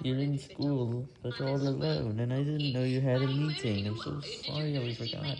You're in school, but all alone, and I didn't know you had a meeting, I'm so sorry I forgot.